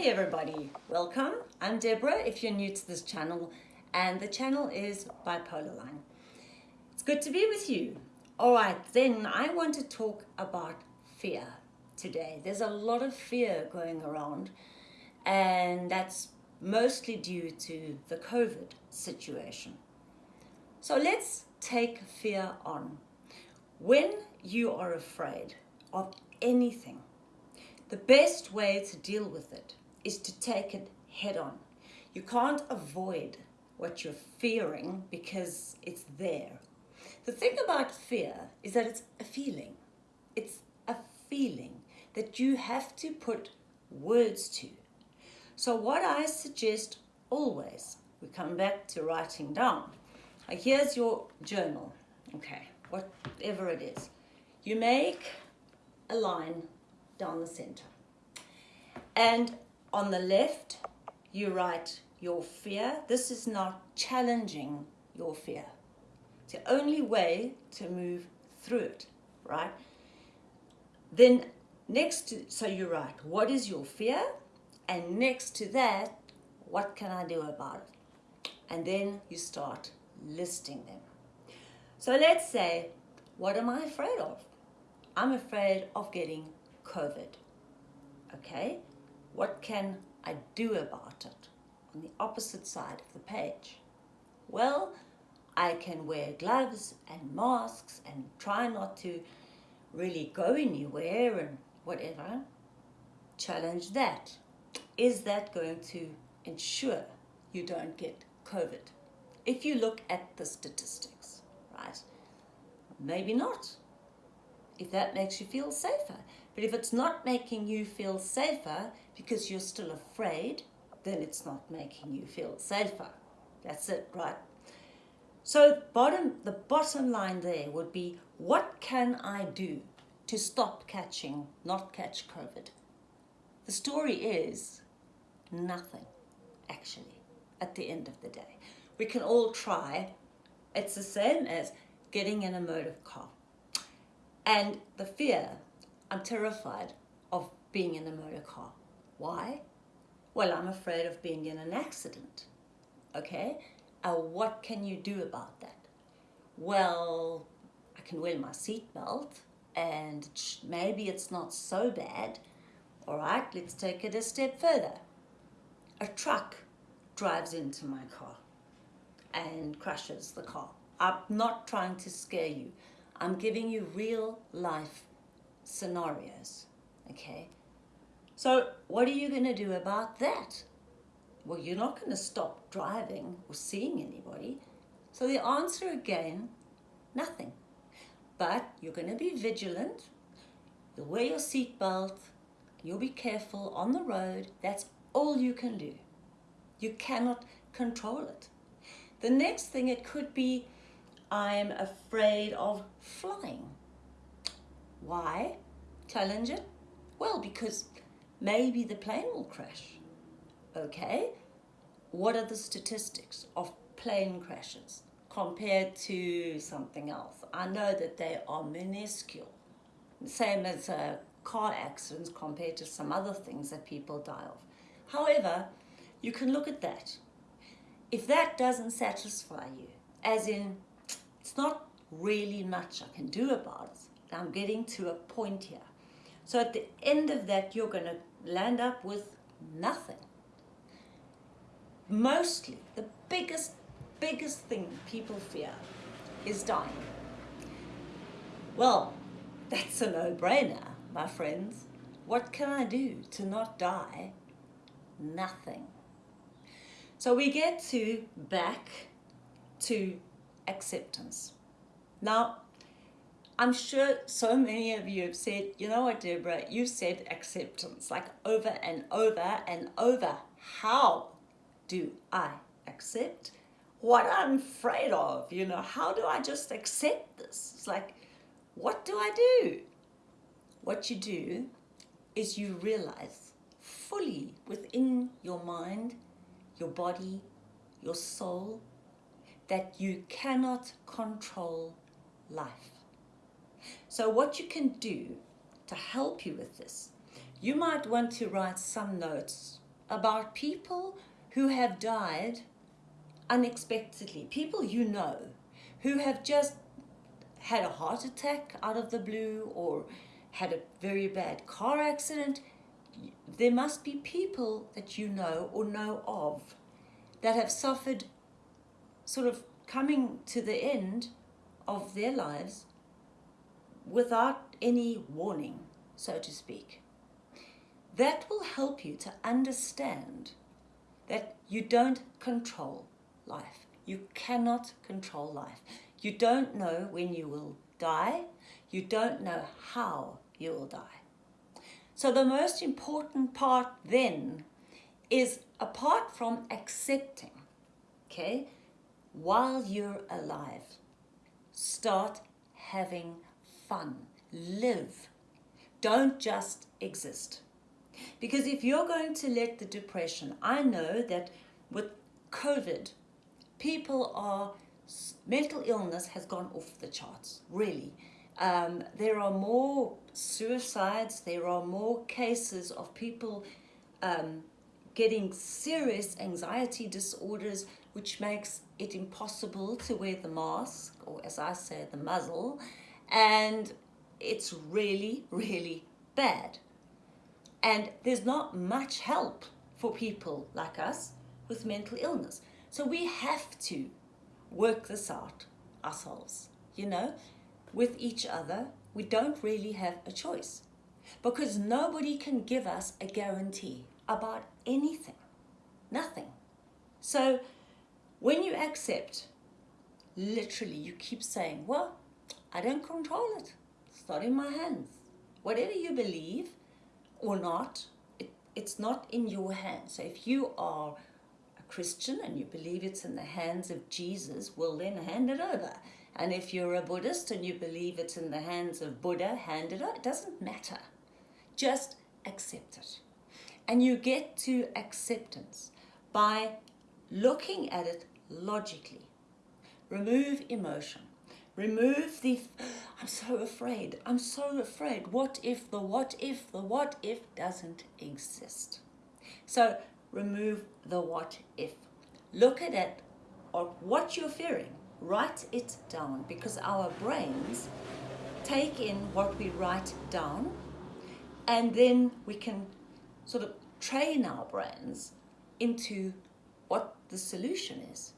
Hey everybody, welcome. I'm Deborah if you're new to this channel and the channel is Bipolar Line. It's good to be with you. Alright, then I want to talk about fear today. There's a lot of fear going around and that's mostly due to the COVID situation. So let's take fear on. When you are afraid of anything, the best way to deal with it is to take it head on. You can't avoid what you're fearing because it's there. The thing about fear is that it's a feeling. It's a feeling that you have to put words to. So what I suggest always, we come back to writing down. Uh, here's your journal, okay, whatever it is. You make a line down the center. And on the left, you write your fear. This is not challenging your fear. It's the only way to move through it, right? Then next to, so you write, what is your fear? And next to that, what can I do about it? And then you start listing them. So let's say, what am I afraid of? I'm afraid of getting COVID. Okay, what can I do about it? On the opposite side of the page. Well, I can wear gloves and masks and try not to really go anywhere and whatever. Challenge that. Is that going to ensure you don't get COVID? If you look at the statistics, right? Maybe not if that makes you feel safer. But if it's not making you feel safer because you're still afraid, then it's not making you feel safer. That's it, right? So bottom, the bottom line there would be, what can I do to stop catching, not catch COVID? The story is nothing, actually, at the end of the day. We can all try. It's the same as getting in a motor car. And the fear, I'm terrified of being in a motor car. Why? Well, I'm afraid of being in an accident. Okay? Uh, what can you do about that? Well, I can wear my seatbelt and maybe it's not so bad. All right, let's take it a step further. A truck drives into my car and crashes the car. I'm not trying to scare you. I'm giving you real life scenarios, okay? So what are you going to do about that? Well, you're not going to stop driving or seeing anybody. So the answer again, nothing. But you're going to be vigilant. You'll wear your seatbelt. You'll be careful on the road. That's all you can do. You cannot control it. The next thing, it could be I'm afraid of flying. Why? Challenge it? Well, because maybe the plane will crash. Okay, what are the statistics of plane crashes compared to something else? I know that they are minuscule, same as uh, car accidents compared to some other things that people die of. However, you can look at that. If that doesn't satisfy you, as in it's not really much I can do about it. I'm getting to a point here. So at the end of that, you're going to land up with nothing. Mostly, the biggest, biggest thing people fear is dying. Well, that's a no-brainer, my friends. What can I do to not die? Nothing. So we get to back to acceptance. Now, I'm sure so many of you have said, you know what, Deborah, you said acceptance like over and over and over. How do I accept what I'm afraid of? You know, how do I just accept this? It's like, what do I do? What you do is you realize fully within your mind, your body, your soul, that you cannot control life. So what you can do to help you with this, you might want to write some notes about people who have died unexpectedly, people you know, who have just had a heart attack out of the blue or had a very bad car accident, there must be people that you know or know of that have suffered sort of coming to the end of their lives without any warning, so to speak. That will help you to understand that you don't control life. You cannot control life. You don't know when you will die. You don't know how you will die. So the most important part then is apart from accepting, okay, while you're alive, start having fun. Live. Don't just exist. Because if you're going to let the depression, I know that with COVID, people are, mental illness has gone off the charts, really. Um, there are more suicides, there are more cases of people um, getting serious anxiety disorders, which makes it impossible to wear the mask, or as I say, the muzzle, and it's really, really bad. And there's not much help for people like us with mental illness. So we have to work this out ourselves, you know, with each other. We don't really have a choice because nobody can give us a guarantee about anything, nothing. So when you accept, literally you keep saying, well, I don't control it. It's not in my hands. Whatever you believe or not, it, it's not in your hands. So if you are a Christian and you believe it's in the hands of Jesus, well then hand it over. And if you're a Buddhist and you believe it's in the hands of Buddha, hand it over. It doesn't matter. Just accept it. And you get to acceptance by looking at it logically. Remove emotion. Remove the, I'm so afraid, I'm so afraid. What if the what if the what if doesn't exist? So remove the what if. Look at it or what you're fearing. Write it down because our brains take in what we write down and then we can sort of train our brains into what the solution is.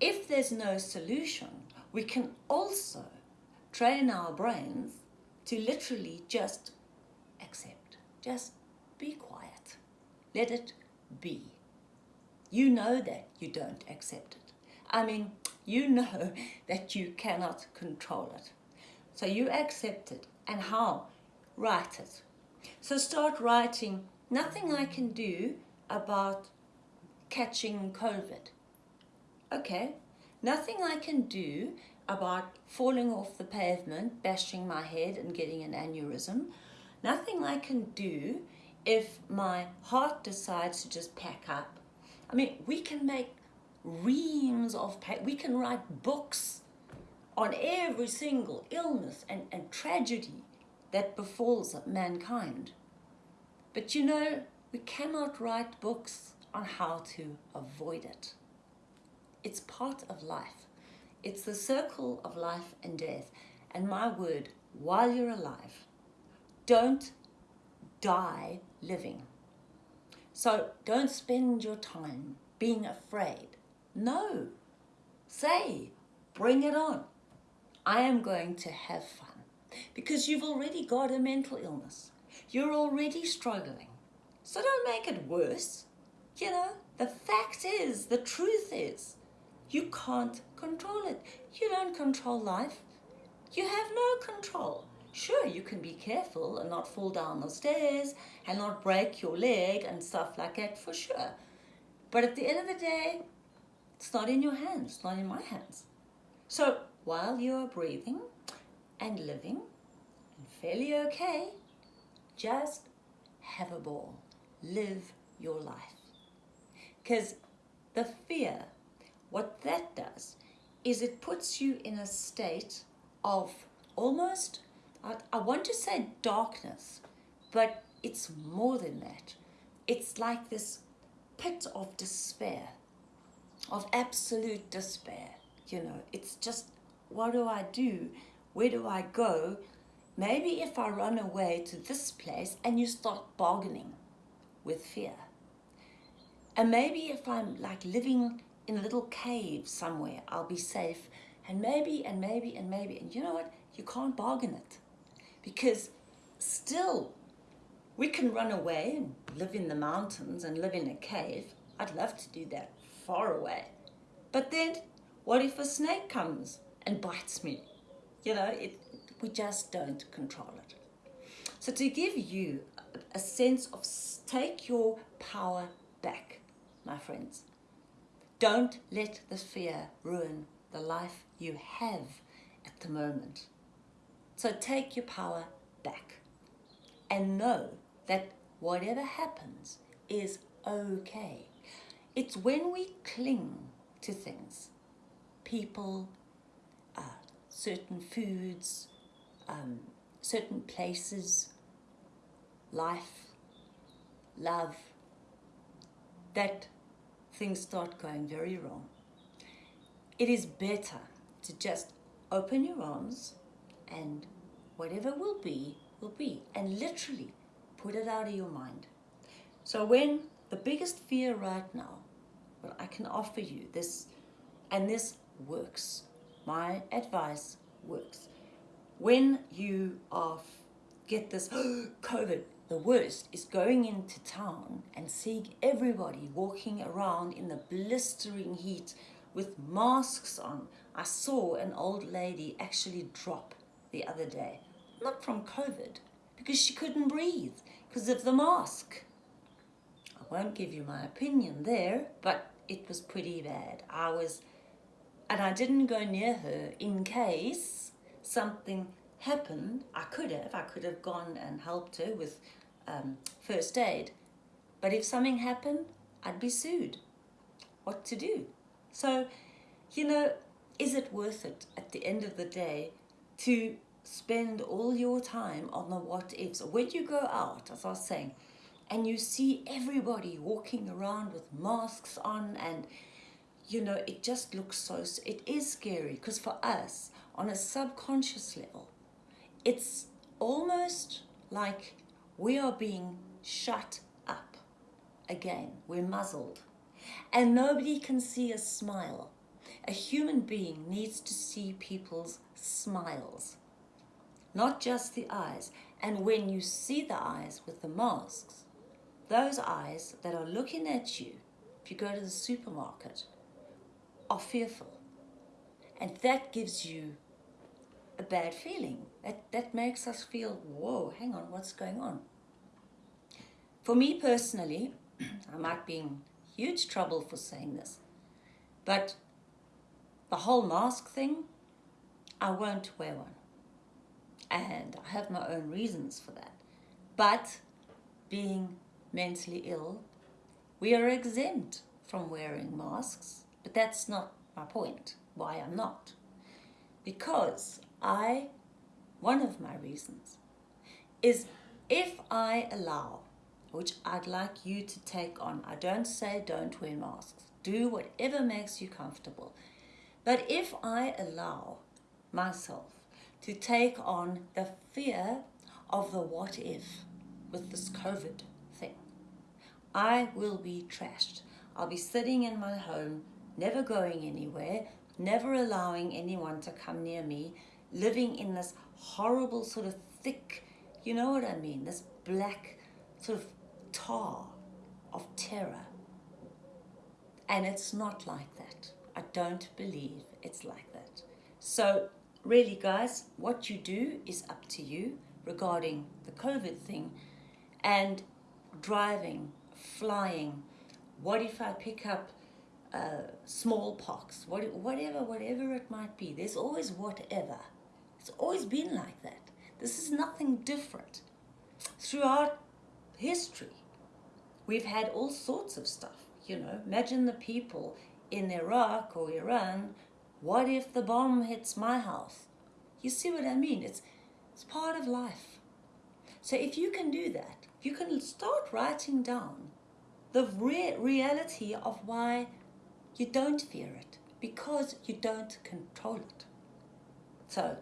If there's no solution, we can also train our brains to literally just accept, just be quiet, let it be. You know that you don't accept it. I mean, you know that you cannot control it. So you accept it. And how? Write it. So start writing, nothing I can do about catching COVID. Okay, nothing I can do about falling off the pavement, bashing my head and getting an aneurysm. Nothing I can do if my heart decides to just pack up. I mean, we can make reams of, we can write books on every single illness and, and tragedy that befalls mankind. But you know, we cannot write books on how to avoid it. It's part of life. It's the circle of life and death. And my word, while you're alive, don't die living. So don't spend your time being afraid. No. Say, bring it on. I am going to have fun. Because you've already got a mental illness. You're already struggling. So don't make it worse. You know, the fact is, the truth is, you can't control it. You don't control life. You have no control. Sure, you can be careful and not fall down the stairs and not break your leg and stuff like that for sure. But at the end of the day, it's not in your hands, it's not in my hands. So while you are breathing and living and fairly okay, just have a ball. Live your life. Because the fear, what that does is it puts you in a state of almost I, I want to say darkness, but it's more than that. It's like this pit of despair, of absolute despair. You know, it's just, what do I do? Where do I go? Maybe if I run away to this place and you start bargaining with fear. And maybe if I'm like living in a little cave somewhere, I'll be safe. And maybe, and maybe, and maybe. And you know what? You can't bargain it. Because still, we can run away and live in the mountains and live in a cave. I'd love to do that far away. But then, what if a snake comes and bites me? You know, it, we just don't control it. So to give you a sense of take your power back, my friends. Don't let the fear ruin the life you have at the moment. So take your power back and know that whatever happens is okay. It's when we cling to things, people, uh, certain foods, um, certain places, life, love, that things start going very wrong. It is better to just open your arms and whatever will be, will be. And literally put it out of your mind. So when the biggest fear right now, well, I can offer you this, and this works. My advice works when you are get this COVID, the worst is going into town and seeing everybody walking around in the blistering heat with masks on. I saw an old lady actually drop the other day, not from COVID, because she couldn't breathe because of the mask. I won't give you my opinion there, but it was pretty bad. I was, and I didn't go near her in case something happened, I could have. I could have gone and helped her with um, first aid. But if something happened, I'd be sued. What to do? So, you know, is it worth it at the end of the day to spend all your time on the what ifs? When you go out, as I was saying, and you see everybody walking around with masks on and you know, it just looks so, it is scary because for us, on a subconscious level, it's almost like we are being shut up again. We're muzzled. And nobody can see a smile. A human being needs to see people's smiles, not just the eyes. And when you see the eyes with the masks, those eyes that are looking at you, if you go to the supermarket, are fearful. And that gives you a bad feeling. That, that makes us feel, whoa, hang on, what's going on? For me personally, I might be in huge trouble for saying this, but the whole mask thing, I won't wear one. And I have my own reasons for that. But being mentally ill, we are exempt from wearing masks but that's not my point, why I'm not. Because I, one of my reasons, is if I allow, which I'd like you to take on, I don't say don't wear masks, do whatever makes you comfortable. But if I allow myself to take on the fear of the what if with this COVID thing, I will be trashed. I'll be sitting in my home never going anywhere, never allowing anyone to come near me, living in this horrible sort of thick, you know what I mean, this black sort of tar of terror. And it's not like that. I don't believe it's like that. So really guys, what you do is up to you regarding the COVID thing and driving, flying. What if I pick up uh, smallpox, what, whatever, whatever it might be. There's always whatever. It's always been like that. This is nothing different. Throughout history, we've had all sorts of stuff, you know. Imagine the people in Iraq or Iran, what if the bomb hits my house? You see what I mean? It's, it's part of life. So if you can do that, you can start writing down the re reality of why you don't fear it because you don't control it. So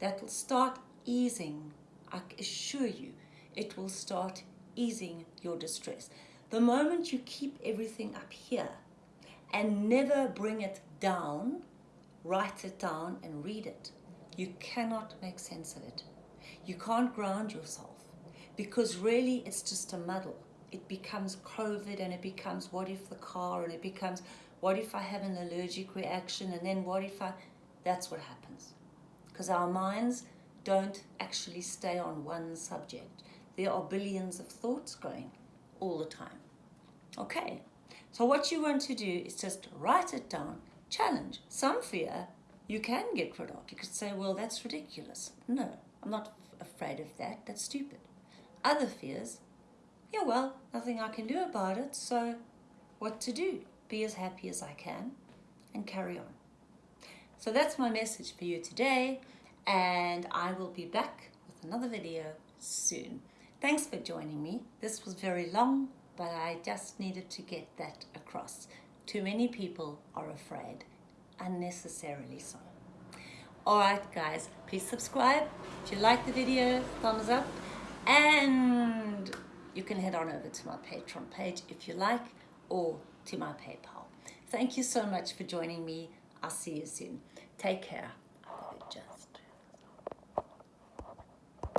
that will start easing, I assure you, it will start easing your distress. The moment you keep everything up here and never bring it down, write it down and read it, you cannot make sense of it. You can't ground yourself because really it's just a muddle. It becomes COVID and it becomes what if the car and it becomes what if I have an allergic reaction and then what if I... That's what happens. Because our minds don't actually stay on one subject. There are billions of thoughts going all the time. Okay, so what you want to do is just write it down, challenge. Some fear you can get rid of. You could say, well, that's ridiculous. No, I'm not afraid of that. That's stupid. Other fears, yeah, well, nothing I can do about it, so what to do? Be as happy as I can and carry on. So that's my message for you today, and I will be back with another video soon. Thanks for joining me. This was very long, but I just needed to get that across. Too many people are afraid, unnecessarily so. Alright guys, please subscribe. If you like the video, thumbs up. And you can head on over to my Patreon page if you like, or to my PayPal. Thank you so much for joining me. I'll see you soon. Take care.